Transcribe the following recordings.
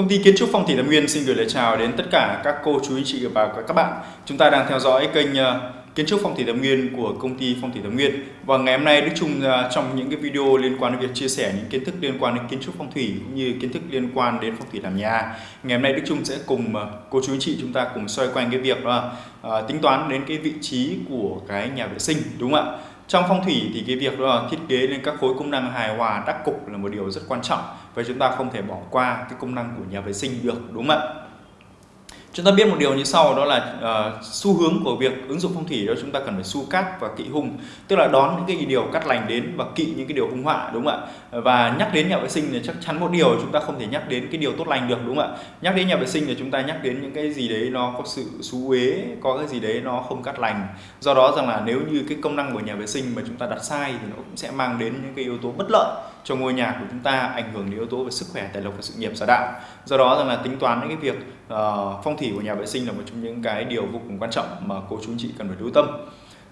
Công ty Kiến trúc Phong thủy Lâm Nguyên xin gửi lời chào đến tất cả các cô chú anh chị và các bạn. Chúng ta đang theo dõi kênh ờ, Kiến trúc Phong thủy Lâm Nguyên của công ty Phong thủy Lâm Nguyên. Và ngày hôm nay Đức Trung ờ, trong những cái video liên quan đến việc chia sẻ những kiến thức liên quan đến kiến trúc phong thủy cũng như kiến thức liên quan đến phong thủy làm nhà. Ngày hôm nay Đức Trung sẽ cùng ờ, cô chú anh chị chúng ta cùng xoay quanh cái việc là tính toán đến cái vị trí của cái nhà vệ sinh, đúng không ạ? Trong phong thủy thì cái việc đó là thiết kế lên các khối công năng hài hòa, đắc cục là một điều rất quan trọng và chúng ta không thể bỏ qua cái công năng của nhà vệ sinh được, đúng không ạ? Chúng ta biết một điều như sau đó là uh, xu hướng của việc ứng dụng phong thủy đó chúng ta cần phải su cát và kỵ hung. Tức là đón những cái điều cắt lành đến và kỵ những cái điều hung họa đúng không ạ? Và nhắc đến nhà vệ sinh thì chắc chắn một điều chúng ta không thể nhắc đến cái điều tốt lành được đúng không ạ? Nhắc đến nhà vệ sinh thì chúng ta nhắc đến những cái gì đấy nó có sự xú uế có cái gì đấy nó không cắt lành. Do đó rằng là nếu như cái công năng của nhà vệ sinh mà chúng ta đặt sai thì nó cũng sẽ mang đến những cái yếu tố bất lợi cho ngôi nhà của chúng ta ảnh hưởng đến yếu tố về sức khỏe tài lộc và sự nghiệp xã đạo. Do đó rằng là tính toán những cái việc uh, phong thủy của nhà vệ sinh là một trong những cái điều vô cùng quan trọng mà cô chú anh chị cần phải lưu tâm.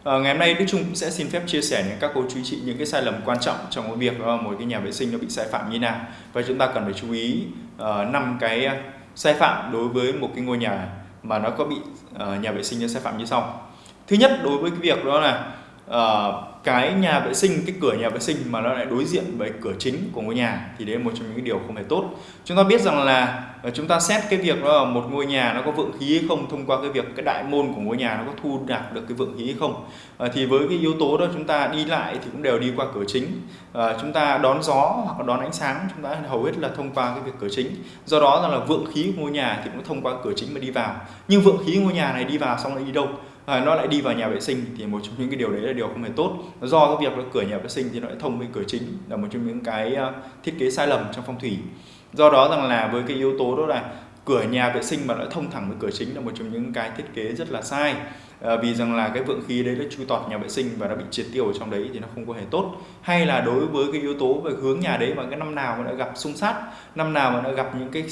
À, ngày hôm nay Đức Trung cũng sẽ xin phép chia sẻ đến các cô chú chị những cái sai lầm quan trọng trong cái việc uh, một cái nhà vệ sinh nó bị sai phạm như nào. Và chúng ta cần phải chú ý năm uh, cái sai phạm đối với một cái ngôi nhà mà nó có bị uh, nhà vệ sinh nó sai phạm như sau. Thứ nhất đối với cái việc đó là uh, cái nhà vệ sinh cái cửa nhà vệ sinh mà nó lại đối diện với cửa chính của ngôi nhà thì đấy là một trong những điều không hề tốt. Chúng ta biết rằng là ờ, chúng ta xét cái việc đó là một ngôi nhà nó có vượng khí hay không thông qua cái việc cái đại môn của ngôi nhà nó có thu đạt được cái vượng khí hay không. À, thì với cái yếu tố đó chúng ta đi lại thì cũng đều đi qua cửa chính. À, chúng ta đón gió hoặc đón ánh sáng chúng ta hầu hết là thông qua cái việc cửa chính. Do đó rằng là vượng khí của ngôi nhà thì cũng thông qua cửa chính mà đi vào. Nhưng vượng khí ngôi nhà này đi vào xong lại đi đâu? À, nó lại đi vào nhà vệ sinh thì một trong những cái điều đấy là điều không hề tốt. Do cái việc là cửa nhà vệ sinh thì nó lại thông với cửa chính là một trong những cái uh, thiết kế sai lầm trong phong thủy. Do đó rằng là với cái yếu tố đó là cửa nhà vệ sinh mà lại thông thẳng với cửa chính là một trong những cái thiết kế rất là sai. À, vì rằng là cái vượng khí đấy nó chui tọt nhà vệ sinh và nó bị triệt tiêu ở trong đấy thì nó không có hề tốt. Hay là đối với cái yếu tố về hướng nhà đấy mà cái năm nào mà đã gặp xung sát năm nào mà đã gặp những cái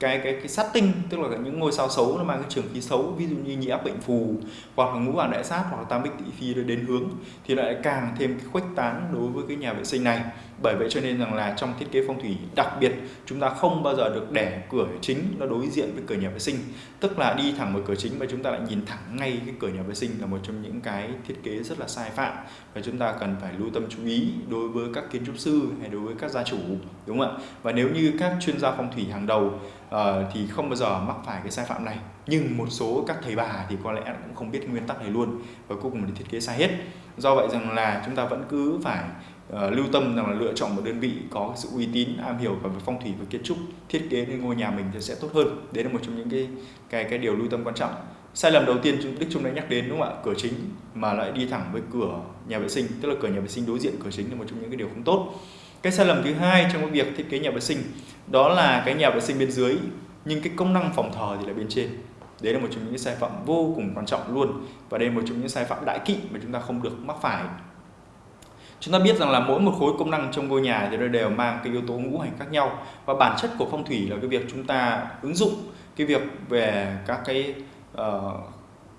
cái cái cái sát tinh tức là những ngôi sao xấu nó mang cái trường khí xấu, ví dụ như nhị áp bệnh phù, hoặc là ngũ hoàng đại sát, hoặc là tam bích tỵ phi đến hướng, thì lại càng thêm cái khuếch tán đối với cái nhà vệ sinh này bởi vậy cho nên rằng là trong thiết kế phong thủy đặc biệt chúng ta không bao giờ được để cửa chính nó đối diện với cửa nhà vệ sinh. Tức là đi thẳng vào cửa chính và chúng ta lại nhìn thẳng ngay cái cửa nhà vệ sinh là một trong những cái thiết kế rất là sai phạm. Và chúng ta cần phải lưu tâm chú ý đối với các kiến trúc sư hay đối với các gia chủ đúng không ạ? Và nếu như các chuyên gia phong thủy hàng đầu uh, thì không bao giờ mắc phải cái sai phạm này. Nhưng một số các thầy bà thì có lẽ cũng không biết nguyên tắc này luôn và cuối cùng là thiết kế sai hết. Do vậy rằng là chúng ta vẫn cứ phải uh, lưu tâm rằng là lựa chọn một đơn vị có sự uy tín am hiểu về phong thủy và kiến trúc thiết kế nên ngôi nhà mình thì sẽ tốt hơn. Đấy là một trong những cái cái cái điều lưu tâm quan trọng. Sai lầm đầu tiên Đức Trung đã nhắc đến đúng không ạ? Cửa chính mà lại đi thẳng với cửa nhà vệ sinh tức là cửa nhà vệ sinh đối diện cửa chính là một trong những cái điều không tốt. Cái sai lầm thứ hai trong cái việc thiết kế nhà vệ sinh đó là cái nhà vệ sinh bên dưới nhưng cái công năng phòng thờ thì là bên trên. Đấy là một trong những sai phạm vô cùng quan trọng luôn. Và đây là một trong những sai phạm đại kỵ mà chúng ta không được mắc phải chúng ta biết rằng là mỗi một khối công năng trong ngôi nhà thì nó đều mang cái yếu tố ngũ hành khác nhau. Và bản chất của phong thủy là cái việc chúng ta ứng dụng cái việc về các cái uh,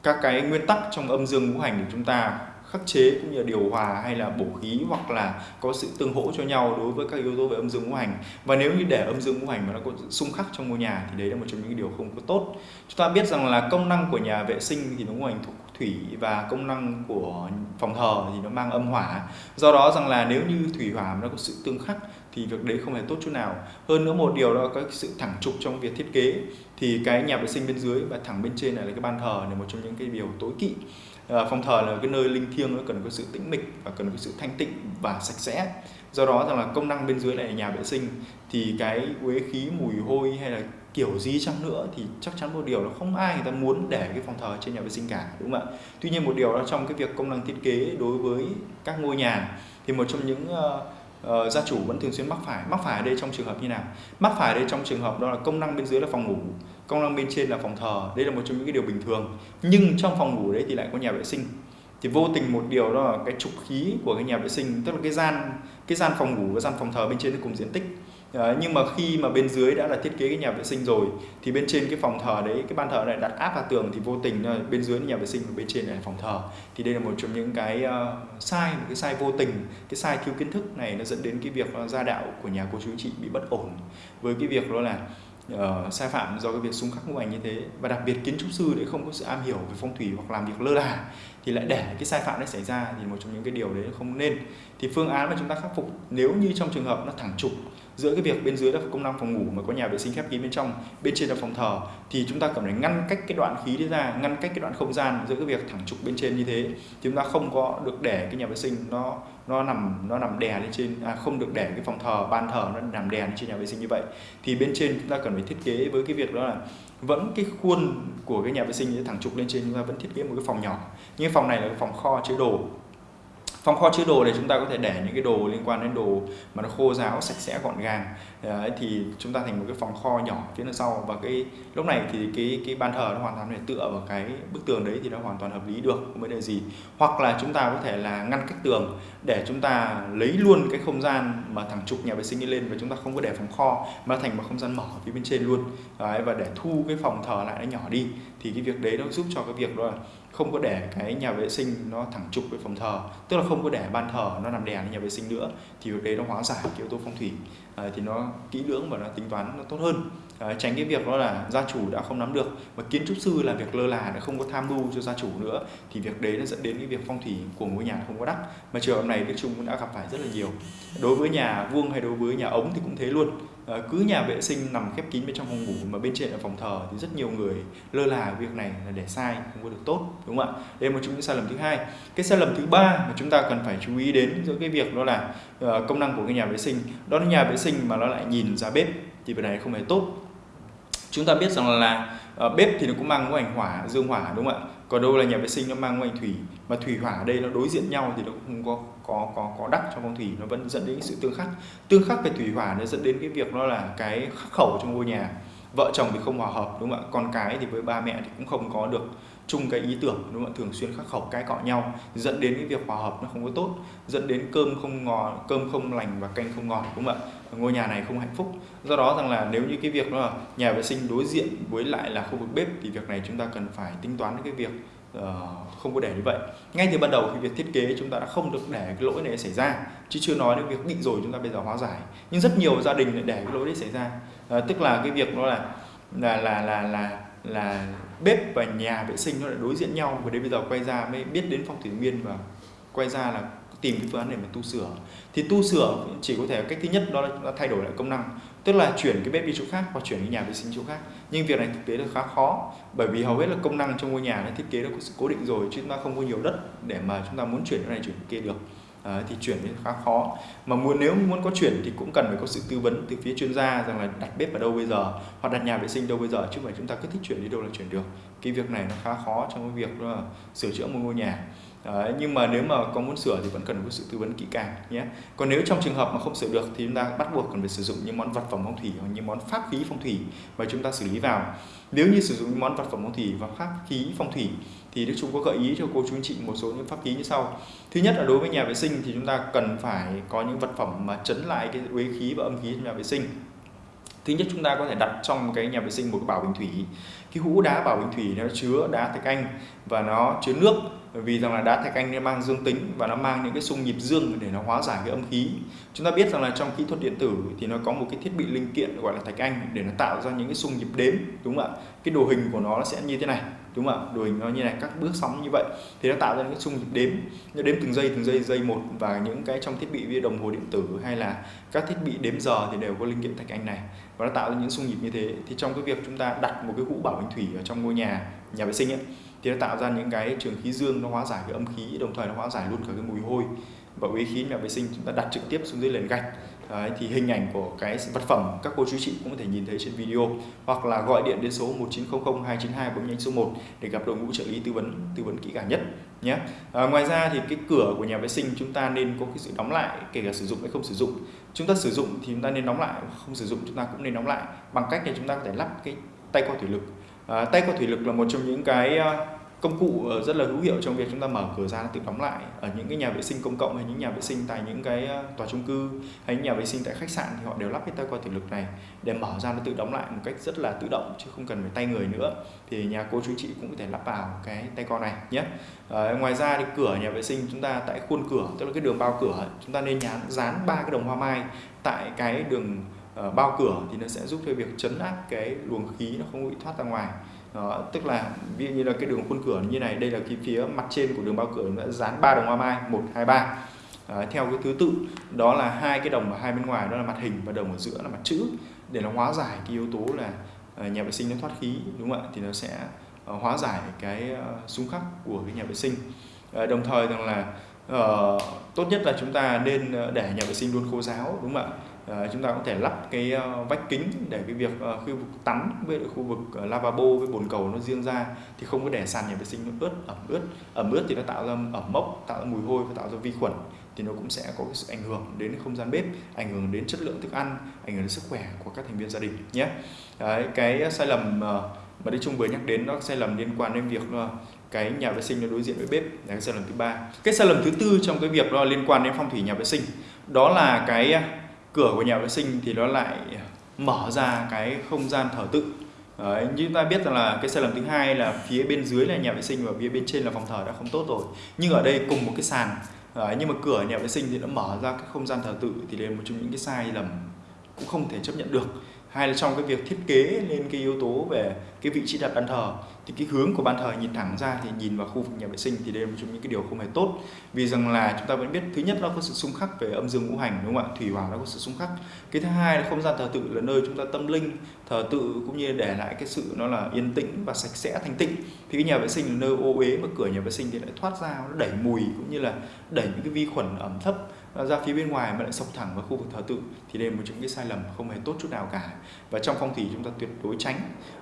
các cái nguyên tắc trong âm dương ngũ hành để chúng ta khắc chế cũng như là điều hòa hay là bổ khí hoặc là có sự tương hỗ cho nhau đối với các yếu tố về âm dương ngũ hành. Và nếu như để âm dương ngũ hành mà nó có xung khắc trong ngôi nhà thì đấy là một trong những điều không có tốt. Chúng ta biết rằng là công năng của nhà vệ sinh thì nó ngũ hành thuộc thủy và công năng của phòng thờ thì nó mang âm hỏa. Do đó rằng là nếu như thủy hỏa nó có sự tương khắc thì việc đấy không hề tốt chút nào. Hơn nữa một điều đó có sự thẳng trục trong việc thiết kế. Thì cái nhà vệ sinh bên dưới và thẳng bên trên này là cái ban thờ là một trong những cái điều tối kỵ. À, phòng thờ là cái nơi linh thiêng nó cần có sự tĩnh mịch và cần có sự thanh tịnh và sạch sẽ. Do đó rằng là công năng bên dưới này là nhà vệ sinh. Thì cái uế khí mùi hôi hay là kiểu gì chăng nữa thì chắc chắn một điều là không ai người ta muốn để cái phòng thờ trên nhà vệ sinh cả đúng không ạ? Tuy nhiên một điều đó trong cái việc công năng thiết kế đối với các ngôi nhà thì một trong những uh, uh, gia chủ vẫn thường xuyên mắc phải. Mắc phải ở đây trong trường hợp như nào? Mắc phải ở đây trong trường hợp đó là công năng bên dưới là phòng ngủ công năng bên trên là phòng thờ. Đây là một trong những cái điều bình thường. Nhưng trong phòng ngủ đấy thì lại có nhà vệ sinh. Thì vô tình một điều đó là cái trục khí của cái nhà vệ sinh tức là cái gian cái gian phòng ngủ và gian phòng thờ bên trên nó cùng diện tích. Ờ, nhưng mà khi mà bên dưới đã là thiết kế cái nhà vệ sinh rồi thì bên trên cái phòng thờ đấy cái ban thờ này đặt áp vào tường thì vô tình bên dưới là nhà vệ sinh và bên trên là phòng thờ. Thì đây là một trong những cái uh, sai một cái sai vô tình cái sai thiếu kiến thức này nó dẫn đến cái việc uh, gia đạo của nhà cô chú chị bị bất ổn với cái việc đó là uh, sai phạm do cái việc xung khắc ngũ hành như thế. Và đặc biệt kiến trúc sư để không có sự am hiểu về phong thủy hoặc làm việc lơ là thì lại để cái sai phạm đấy xảy ra thì một trong những cái điều đấy không nên. Thì phương án mà chúng ta khắc phục nếu như trong trường hợp nó thẳng trục giữa cái việc bên dưới là công năng phòng ngủ mà có nhà vệ sinh khép kín bên trong bên trên là phòng thờ thì chúng ta cần phải ngăn cách cái đoạn khí đấy ra ngăn cách cái đoạn không gian giữa cái việc thẳng trục bên trên như thế. Chúng ta không có được để cái nhà vệ sinh nó nó nằm nó nằm đè lên trên à, không được để cái phòng thờ ban thờ nó nằm đè lên trên nhà vệ sinh như vậy. Thì bên trên chúng ta cần phải thiết kế với cái việc đó là vẫn cái khuôn của cái nhà vệ sinh thẳng trục lên trên chúng ta vẫn thiết kế một cái phòng nhỏ. Nhưng phòng này là cái phòng kho chứa đồ phòng kho chứa đồ để chúng ta có thể để những cái đồ liên quan đến đồ mà nó khô ráo sạch sẽ gọn gàng. Ờ, đấy, thì chúng ta thành một cái phòng kho nhỏ phía sau. Và cái lúc này thì cái cái ban thờ nó hoàn toàn để tựa vào cái bức tường đấy thì nó hoàn toàn hợp lý được không vấn đề gì. Hoặc là chúng ta có thể là ngăn cách tường để chúng ta lấy luôn cái không gian mà thẳng trục nhà vệ sinh đi lên và chúng ta không có để phòng kho mà thành một không gian mở phía bên trên luôn. Đấy, và để thu cái phòng thờ lại nó nhỏ đi thì cái việc đấy nó giúp cho cái việc đó là không có để cái nhà vệ sinh nó thẳng trục với phòng thờ tức là không có để ban thờ nó nằm đè lên nhà vệ sinh nữa thì việc đấy nó hóa giải cái yếu tố phong thủy à, thì nó kỹ lưỡng và nó tính toán nó tốt hơn. À, tránh cái việc đó là gia chủ đã không nắm được và kiến trúc sư là việc lơ là đã không có tham mưu cho gia chủ nữa thì việc đấy nó dẫn đến cái việc phong thủy của ngôi nhà không có đắc mà trường hợp này Đức Trung cũng đã gặp phải rất là nhiều. Đối với nhà vuông hay đối với nhà ống thì cũng thế luôn. Ờ, cứ nhà vệ sinh nằm khép kín bên trong phòng ngủ mà bên trên là phòng thờ thì rất nhiều người lơ là việc này là để sai không có được tốt đúng không ạ? Đây là một trong những sai lầm thứ hai. Cái sai lầm thứ ba mà chúng ta cần phải chú ý đến giữa cái việc đó là ờ, công năng của cái nhà vệ sinh. Đó là nhà vệ sinh mà nó lại nhìn ra bếp thì việc này không hề tốt. Chúng ta biết rằng là, là bếp thì nó cũng mang cái ảnh hỏa dương hỏa đúng không ạ? Còn đâu là nhà vệ sinh nó mang ngũ thủy, mà thủy hỏa ở đây nó đối diện nhau thì nó cũng không có có có có đắc trong phong thủy, nó vẫn dẫn đến sự tương khắc. Tương khắc về thủy hỏa nó dẫn đến cái việc nó là cái khắc khẩu trong ngôi nhà. Vợ chồng thì không hòa hợp, đúng không ạ? Con cái thì với ba mẹ thì cũng không có được chung cái ý tưởng đúng không ạ? Thường xuyên khắc khẩu cãi cọ nhau dẫn đến cái việc hòa hợp nó không có tốt dẫn đến cơm không ngọt cơm không lành và canh không ngọt đúng không ạ? Ngôi nhà này không hạnh phúc. Do đó rằng là nếu như cái việc đó là nhà vệ sinh đối diện với lại là khu vực bếp thì việc này chúng ta cần phải tính toán cái việc uh, không có để như vậy. Ngay từ ban đầu khi việc thiết kế chúng ta đã không được để cái lỗi này xảy ra chứ chưa nói đến việc bị rồi chúng ta bây giờ hóa giải. Nhưng rất nhiều gia đình lại để cái lỗi đấy xảy ra. Uh, tức là cái việc nó là là là là là là bếp và nhà vệ sinh nó lại đối diện nhau. Và đến bây giờ quay ra mới biết đến phong thủy nguyên và quay ra là tìm cái phương án để mà tu sửa. Thì tu sửa chỉ có thể cách thứ nhất đó là thay đổi lại công năng, tức là chuyển cái bếp đi chỗ khác hoặc chuyển cái nhà vệ sinh chỗ khác. Nhưng việc này thực tế là khá khó, bởi vì hầu hết là công năng trong ngôi nhà nó thiết kế nó cố định rồi, chứ chúng ta không có nhiều đất để mà chúng ta muốn chuyển cái này chuyển cái kia được à, thì chuyển thì khá khó. Mà muốn nếu muốn có chuyển thì cũng cần phải có sự tư vấn từ phía chuyên gia rằng là đặt bếp ở đâu bây giờ hoặc đặt nhà vệ sinh đâu bây giờ chứ không phải chúng ta cứ thích chuyển đi đâu là chuyển được. Cái việc này nó khá khó trong cái việc là sửa chữa một ngôi nhà. Đấy, nhưng mà nếu mà có muốn sửa thì vẫn cần có sự tư vấn kỹ càng nhé. Còn nếu trong trường hợp mà không sửa được thì chúng ta bắt buộc cần phải sử dụng những món vật phẩm phong thủy hoặc những món pháp khí phong thủy và chúng ta xử lý vào. Nếu như sử dụng những món vật phẩm phong thủy và pháp khí phong thủy thì Đức Trung có gợi ý cho cô chú anh chị một số những pháp khí như sau. Thứ nhất là đối với nhà vệ sinh thì chúng ta cần phải có những vật phẩm mà chấn lại cái uế khí và âm khí trong nhà vệ sinh. Thứ nhất, chúng ta có thể đặt trong cái nhà vệ sinh một cái bảo bình thủy. Cái hũ đá bảo bình thủy nó chứa đá thạch anh và nó chứa nước. Vì rằng là đá thạch anh nó mang dương tính và nó mang những cái xung nhịp dương để nó hóa giải cái âm khí. Chúng ta biết rằng là trong kỹ thuật điện tử thì nó có một cái thiết bị linh kiện gọi là thạch anh để nó tạo ra những cái xung nhịp đếm, đúng không ạ? Cái đồ hình của nó sẽ như thế này đúng không ạ? Đồ hình nó như này, các bước sóng như vậy. Thì nó tạo ra những cái xung nhịp đếm, nó đếm từng giây từng giây giây một và những cái trong thiết bị như đồng hồ điện tử hay là các thiết bị đếm giờ thì đều có linh kiện thạch anh này. Và nó tạo ra những xung nhịp như thế. Thì trong cái việc chúng ta đặt một cái hũ bảo hình thủy ở trong ngôi nhà nhà vệ sinh ấy, thì nó tạo ra những cái trường khí dương nó hóa giải cái âm khí, đồng thời nó hóa giải luôn cả cái mùi hôi và uế khí nhà vệ sinh. Chúng ta đặt trực tiếp xuống dưới nền gạch. Đấy, thì hình ảnh của cái vật phẩm các cô chú chị cũng có thể nhìn thấy trên video hoặc là gọi điện đến số 1900 292 bấm nhanh số 1 để gặp đội ngũ trợ lý tư vấn tư vấn kỹ càng nhất nhé. À, ngoài ra thì cái cửa của nhà vệ sinh chúng ta nên có cái sự đóng lại kể cả sử dụng hay không sử dụng. Chúng ta sử dụng thì chúng ta nên đóng lại không sử dụng chúng ta cũng nên đóng lại. Bằng cách là chúng ta có thể lắp cái tay qua thủy lực. À, tay qua thủy lực là một trong những cái à, công cụ ờ, rất là hữu hiệu trong việc chúng ta mở cửa ra tự đóng lại ở những cái nhà vệ sinh công cộng hay những nhà vệ sinh tại những cái ờ, tòa chung cư hay những nhà vệ sinh tại khách sạn thì họ đều lắp cái tay qua thủy lực này để mở ra nó tự đóng lại một cách rất là tự động chứ không cần phải tay người nữa. Thì nhà cô chú chị cũng có thể lắp vào cái tay con này nhé. À, ngoài ra thì cửa nhà vệ sinh chúng ta tại khuôn cửa tức là cái đường bao cửa chúng ta nên dán dán ba cái đồng hoa mai tại cái đường uh, bao cửa thì nó sẽ giúp cho việc chấn áp cái luồng khí nó không bị thoát ra ngoài đó, tức là ví dụ như là cái đường khuôn cửa như này đây là cái phía mặt trên của đường bao cửa đã dán ba đồng hoa mai một hai ba. Theo cái thứ tự đó là hai cái đồng ở hai bên ngoài đó là mặt hình và đồng ở giữa là mặt chữ. Để nó hóa giải cái yếu tố là uh, nhà vệ sinh nó thoát khí đúng không ạ? Thì nó sẽ uh, hóa giải cái uh, xung khắc của cái nhà vệ sinh. Uh, đồng thời rằng là uh, tốt nhất là chúng ta nên ờ, để nhà vệ sinh luôn khô ráo đúng không ạ? Uh, chúng ta có thể lắp cái uh, vách kính để cái việc uh, khu vực tắm với khu vực uh, lavabo với bồn cầu nó riêng ra thì không có để sàn nhà vệ sinh nó ướt ẩm ướt. Ẩm ướt thì nó tạo ra ẩm mốc tạo ra mùi hôi và tạo ra vi khuẩn thì nó cũng sẽ có cái sự ảnh hưởng đến không gian bếp ảnh hưởng đến chất lượng thức ăn ảnh hưởng đến sức khỏe của các thành viên gia đình nhé. Đấy, cái sai lầm mà Đức Trung vừa nhắc đến nó sai lầm liên quan đến việc cái nhà vệ sinh nó đối diện với bếp là cái sai lầm thứ ba. Cái sai lầm thứ tư trong cái việc đó liên quan đến phong thủy nhà vệ sinh đó là cái à, cửa của nhà vệ sinh thì nó lại à, mở ra cái không gian thờ tự. Đấy, như chúng ta biết rằng là cái sai lầm thứ hai là phía bên dưới là nhà vệ sinh và phía bên trên là phòng thờ đã không tốt rồi. Nhưng ở đây cùng một cái sàn Đấy, nhưng mà cửa nhà vệ sinh thì nó mở ra cái không gian thờ tự thì đây là một trong những cái sai lầm cũng không thể chấp nhận được. Hay là trong cái việc thiết kế lên cái yếu tố về cái vị trí đặt bàn thờ thì cái hướng của ban thờ nhìn thẳng ra thì nhìn vào khu vực nhà vệ sinh thì đây là một trong những cái điều không hề tốt. Vì rằng là chúng ta vẫn biết, thứ nhất nó có sự xung khắc về âm dương ngũ hành, đúng không ạ? Thủy hỏa nó có sự xung khắc. Cái thứ hai là không gian thờ tự là nơi chúng ta tâm linh, thờ tự cũng như để lại cái sự nó là yên tĩnh và sạch sẽ, thanh tịnh. Thì cái nhà vệ sinh là nơi ô uế mà cửa nhà vệ sinh thì lại thoát ra, nó đẩy mùi cũng như là đẩy những cái vi khuẩn ẩm thấp ra phía bên ngoài mà lại sọc thẳng vào khu vực thờ tự. Thì đây là một trong cái sai lầm không hề tốt chút nào cả. Và trong phong thủy chúng ta tuyệt đối tránh.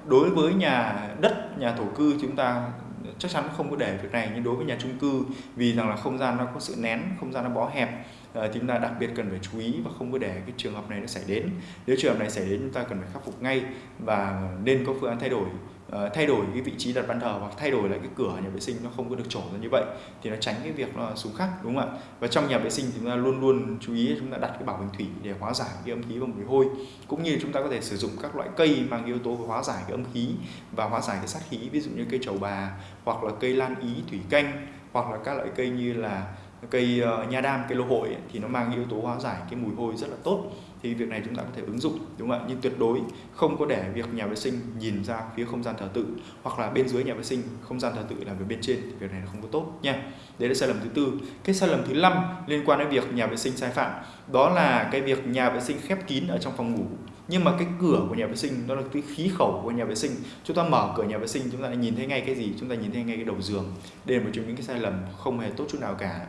Đối với nhà đất, nhà thổ cư chúng ta chắc chắn không có để việc này. Nhưng đối với nhà chung cư, vì rằng là không gian nó có sự nén, không gian nó bó hẹp ờ, thì chúng ta đặc biệt cần phải chú ý và không có để cái trường hợp này nó xảy đến. Nếu trường hợp này xảy đến, chúng ta cần phải khắc phục ngay và nên có phương án thay đổi. Ờ, thay đổi cái vị trí đặt bàn thờ hoặc thay đổi lại cái cửa nhà vệ sinh nó không có được trổ ra như vậy thì nó tránh cái việc nó xuống khắc đúng không ạ? Và trong nhà vệ sinh thì chúng ta luôn luôn chú ý chúng ta đặt cái bảo bình thủy để hóa giải cái âm khí và mùi hôi. Cũng như chúng ta có thể sử dụng các loại cây mang yếu tố hóa giải cái âm khí và hóa giải cái sát khí ví dụ như cây trầu bà hoặc là cây lan ý thủy canh hoặc là các loại cây như là cây uh, nha đam cây lô hội ấy, thì nó mang yếu tố hóa giải cái mùi hôi rất là tốt thì việc này chúng ta có thể ứng dụng, đúng không ạ? Nhưng tuyệt đối không có để việc nhà vệ sinh nhìn ra phía không gian thờ tự, hoặc là bên dưới nhà vệ sinh, không gian thờ tự là về bên trên. Thì việc này là không có tốt nha. Đấy là sai lầm thứ tư. Cái sai lầm thứ năm liên quan đến việc nhà vệ sinh sai phạm, đó là cái việc nhà vệ sinh khép kín ở trong phòng ngủ. Nhưng mà cái cửa của nhà vệ sinh, đó là cái khí khẩu của nhà vệ sinh. Chúng ta mở cửa nhà vệ sinh, chúng ta lại nhìn thấy ngay cái gì? Chúng ta nhìn thấy ngay cái đầu giường. Đây là một trong những cái sai lầm không hề tốt chút nào cả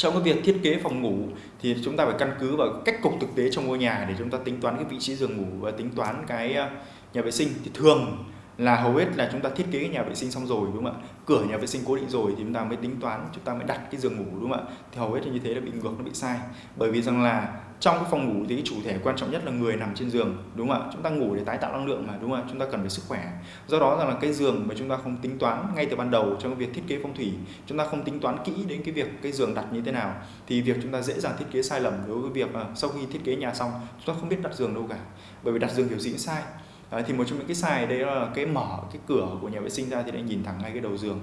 trong cái việc thiết kế phòng ngủ thì chúng ta phải căn cứ vào cách cục thực tế trong ngôi nhà để chúng ta tính toán cái vị trí giường ngủ và tính toán cái ờ, nhà vệ sinh. Thì thường là hầu hết là chúng ta thiết kế cái nhà vệ sinh xong rồi, đúng không ạ? Cửa nhà vệ sinh cố định rồi thì chúng ta mới tính toán, chúng ta mới đặt cái giường ngủ, đúng không ạ? Thì hầu hết là như thế là bị ngược, nó bị sai. Bởi vì rằng là trong cái phòng ngủ thì cái chủ thể quan trọng nhất là người nằm trên giường, đúng không ạ? Chúng ta ngủ để tái tạo năng lượng mà, đúng không ạ? Chúng ta cần phải sức khỏe. Do đó rằng là cái giường mà chúng ta không tính toán ngay từ ban đầu trong cái việc thiết kế phong thủy, chúng ta không tính toán kỹ đến cái việc cái giường đặt như thế nào, thì việc chúng ta dễ dàng thiết kế sai lầm đối với việc à, sau khi thiết kế nhà xong, chúng ta không biết đặt giường đâu cả. Bởi vì đặt giường kiểu gì cũng sai. Đấy, thì một trong những cái sai đấy là cái mở cái cửa của nhà vệ sinh ra thì lại nhìn thẳng ngay cái đầu giường.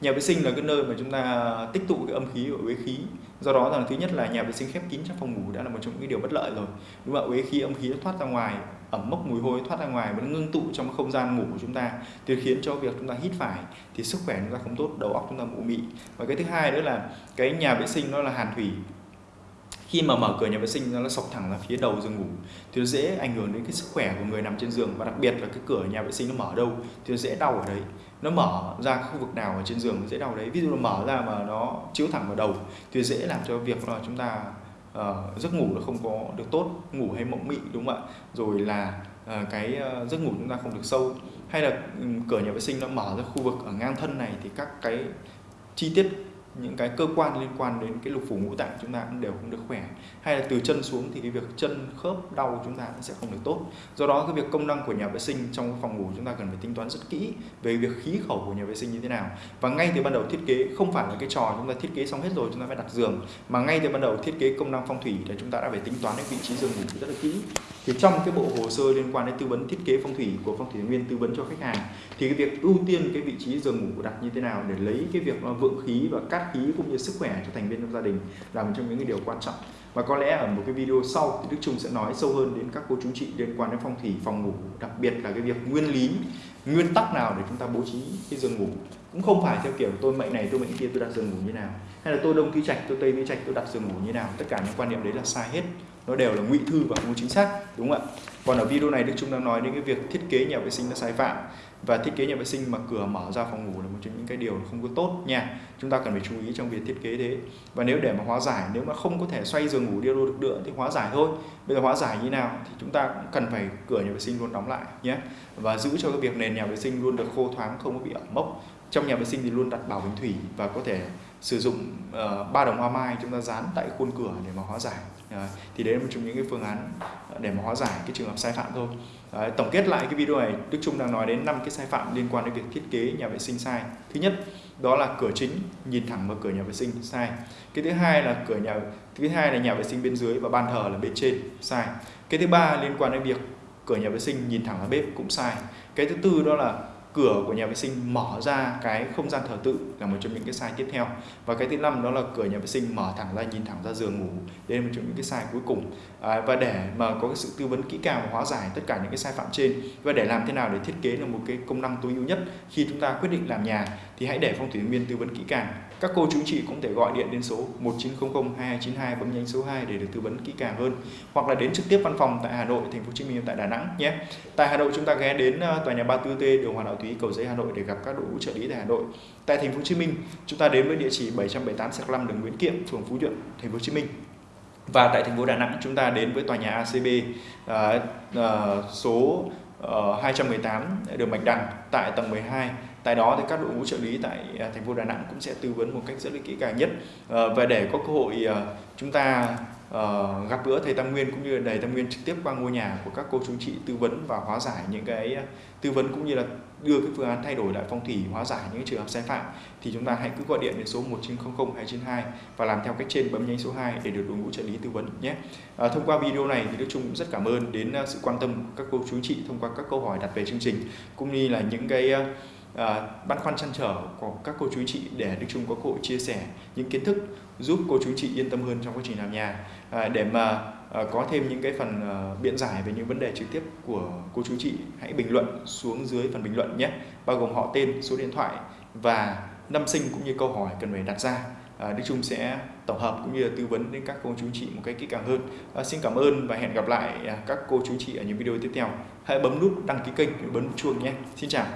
Nhà vệ sinh là cái nơi mà chúng ta tích tụ cái âm khí và uế khí. Do đó là thứ nhất là nhà vệ sinh khép kín trong phòng ngủ đã là một trong những cái điều bất lợi rồi. Đúng không ạ? Uế khí âm khí nó thoát ra ngoài ẩm mốc mùi hôi thoát ra ngoài và nó ngưng tụ trong không gian ngủ của chúng ta thì khiến cho việc chúng ta hít phải thì sức khỏe chúng ta không tốt đầu óc chúng ta mụ mị. Và cái thứ hai nữa là cái nhà vệ sinh nó là hàn thủy khi mà mở cửa nhà vệ sinh nó sọc thẳng ra phía đầu giường ngủ thì nó dễ ảnh hưởng đến cái sức khỏe của người nằm trên giường và đặc biệt là cái cửa nhà vệ sinh nó mở đâu thì nó dễ đau ở đấy. Nó mở ra khu vực nào ở trên giường nó dễ đau đấy. Ví dụ nó mở ra mà nó chiếu thẳng vào đầu thì dễ làm cho việc là chúng ta uh, giấc ngủ nó không có được tốt ngủ hay mộng mị đúng không ạ? Rồi là uh, cái uh, giấc ngủ chúng ta không được sâu. Hay là um, cửa nhà vệ sinh nó mở ra khu vực ở ngang thân này thì các cái chi tiết những cái cơ quan liên quan đến cái lục phủ ngũ tạng chúng ta cũng đều không được khỏe. Hay là từ chân xuống thì cái việc chân khớp đau chúng ta cũng sẽ không được tốt. Do đó cái việc công năng của nhà vệ sinh trong phòng ngủ chúng ta cần phải tính toán rất kỹ về việc khí khẩu của nhà vệ sinh như thế nào. Và ngay từ ban đầu thiết kế không phải là cái trò chúng ta thiết kế xong hết rồi chúng ta phải đặt giường, mà ngay từ ban đầu thiết kế công năng phong thủy là chúng ta đã phải tính toán đến vị trí giường ngủ rất là kỹ thì trong cái bộ hồ sơ liên quan đến tư vấn thiết kế phong thủy của phong thủy nguyên tư vấn cho khách hàng, thì cái việc ưu tiên cái vị trí giường ngủ đặt như thế nào để lấy cái việc vượng khí và cát khí cũng như sức khỏe cho thành viên trong gia đình là một trong những cái điều quan trọng. Và có lẽ ở một cái video sau thì Đức Trung sẽ nói sâu hơn đến các cô chú chị liên quan đến phong thủy, phòng ngủ, đặc biệt là cái việc nguyên lý, nguyên tắc nào để chúng ta bố trí cái giường ngủ cũng không phải theo kiểu tôi mệnh này, tôi mệnh kia, tôi đặt giường ngủ như nào. Hay là tôi đông tứ trạch, tôi tây tứ trạch, tôi đặt giường ngủ như nào. Tất cả những quan niệm đấy là sai hết. Nó đều là ngụy thư và không chính xác, đúng không ạ? Còn ở video này, Đức Trung đang nói đến cái việc thiết kế nhà vệ sinh là sai phạm. Và thiết kế nhà vệ sinh mà cửa mở ra phòng ngủ là một trong những cái điều không có tốt nha. Chúng ta cần phải chú ý trong việc thiết kế thế. Và nếu để mà hóa giải, nếu mà không có thể xoay giường ngủ đi đâu được nữa thì hóa giải thôi. Bây giờ hóa giải như nào thì chúng ta cũng cần phải cửa nhà vệ sinh luôn đóng lại nhé. Và giữ cho cái việc nền nhà vệ sinh luôn được khô thoáng, không có bị ẩm mốc trong nhà vệ sinh thì luôn đặt bảo bình thủy và có thể sử dụng uh, ba đồng hoa mai chúng ta dán tại khuôn cửa để mà hóa giải. Uh, thì đấy là một trong những cái phương án để mà hóa giải cái trường hợp sai phạm thôi. Uh, tổng kết lại cái video này Đức Trung đang nói đến năm cái sai phạm liên quan đến việc thiết kế nhà vệ sinh sai. Thứ nhất đó là cửa chính nhìn thẳng vào cửa nhà vệ sinh sai. Cái thứ hai là cửa nhà thứ hai là nhà vệ sinh bên dưới và ban thờ là bên trên sai. Cái thứ ba liên quan đến việc cửa nhà vệ sinh nhìn thẳng vào bếp cũng sai. Cái thứ tư đó là cửa của nhà vệ sinh mở ra cái không gian thờ tự là một trong những cái sai tiếp theo. Và cái thứ năm đó là cửa nhà vệ sinh mở thẳng ra nhìn thẳng ra giường ngủ. Đây là một trong những cái sai cuối cùng. À, và để mà có cái sự tư vấn kỹ càng và hóa giải tất cả những cái sai phạm trên và để làm thế nào để thiết kế được một cái công năng tối ưu nhất khi chúng ta quyết định làm nhà thì hãy để phong thủy nguyên tư vấn kỹ càng các cô chú chị cũng thể gọi điện đến số 1900 2292 bấm nhánh số 2 để được tư vấn kỹ càng hơn hoặc là đến trực tiếp văn phòng tại Hà Nội, Thành phố Hồ Chí Minh tại Đà Nẵng nhé. Tại Hà Nội chúng ta ghé đến ờ, tòa nhà 34T đường Hoàng Đạo Thúy cầu giấy Hà Nội để gặp các đội ngũ trợ lý tại Hà Nội. Tại Thành phố Hồ Chí Minh chúng ta đến với địa chỉ 778 5 đường Nguyễn Kiệm, phường Phú Nhuận, Thành phố Hồ Chí Minh. Và tại thành phố Đà Nẵng chúng ta đến với tòa nhà ACB uh, ờ, uh, ờ, số uh, 218 đường Bạch Đằng tại tầng 12 tại đó thì các đội ngũ trợ lý tại à, thành phố Đà Nẵng cũng sẽ tư vấn một cách rất là kỹ càng nhất ờ, và để có cơ hội ờ, chúng ta ờ, gặp gỡ thầy Tam Nguyên cũng như là thầy Tam Nguyên trực tiếp qua ngôi nhà của các cô chú chị tư vấn và hóa giải những cái à, tư vấn cũng như là đưa cái phương án thay đổi lại phong thủy hóa giải những trường hợp sai phạm thì chúng ta hãy cứ gọi điện đến số 1900 292 và làm theo cách trên bấm nhánh số 2 để được đội ngũ trợ lý tư vấn nhé. À, thông qua video này thì Đức Trung cũng rất cảm ơn đến à, sự quan tâm của các cô chú chị thông qua các câu hỏi đặt về chương trình cũng như là những cái à, băn khoăn chăn trở của các cô chú chị để Đức Trung có cơ hội chia sẻ những kiến thức giúp cô chú chị yên tâm hơn trong quá trình làm nhà. À, để mà à, có thêm những cái phần à, biện giải về những vấn đề trực tiếp của cô chú chị hãy bình luận xuống dưới phần bình luận nhé. Bao gồm họ tên số điện thoại và năm sinh cũng như câu hỏi cần phải đặt ra. À, Đức Trung sẽ tổng hợp cũng như là tư vấn đến các cô chú chị một cách kỹ càng hơn. À, xin cảm ơn và hẹn gặp lại à, các cô chú chị ở những video tiếp theo. Hãy bấm nút đăng ký kênh bấm chuông nhé. Xin chào.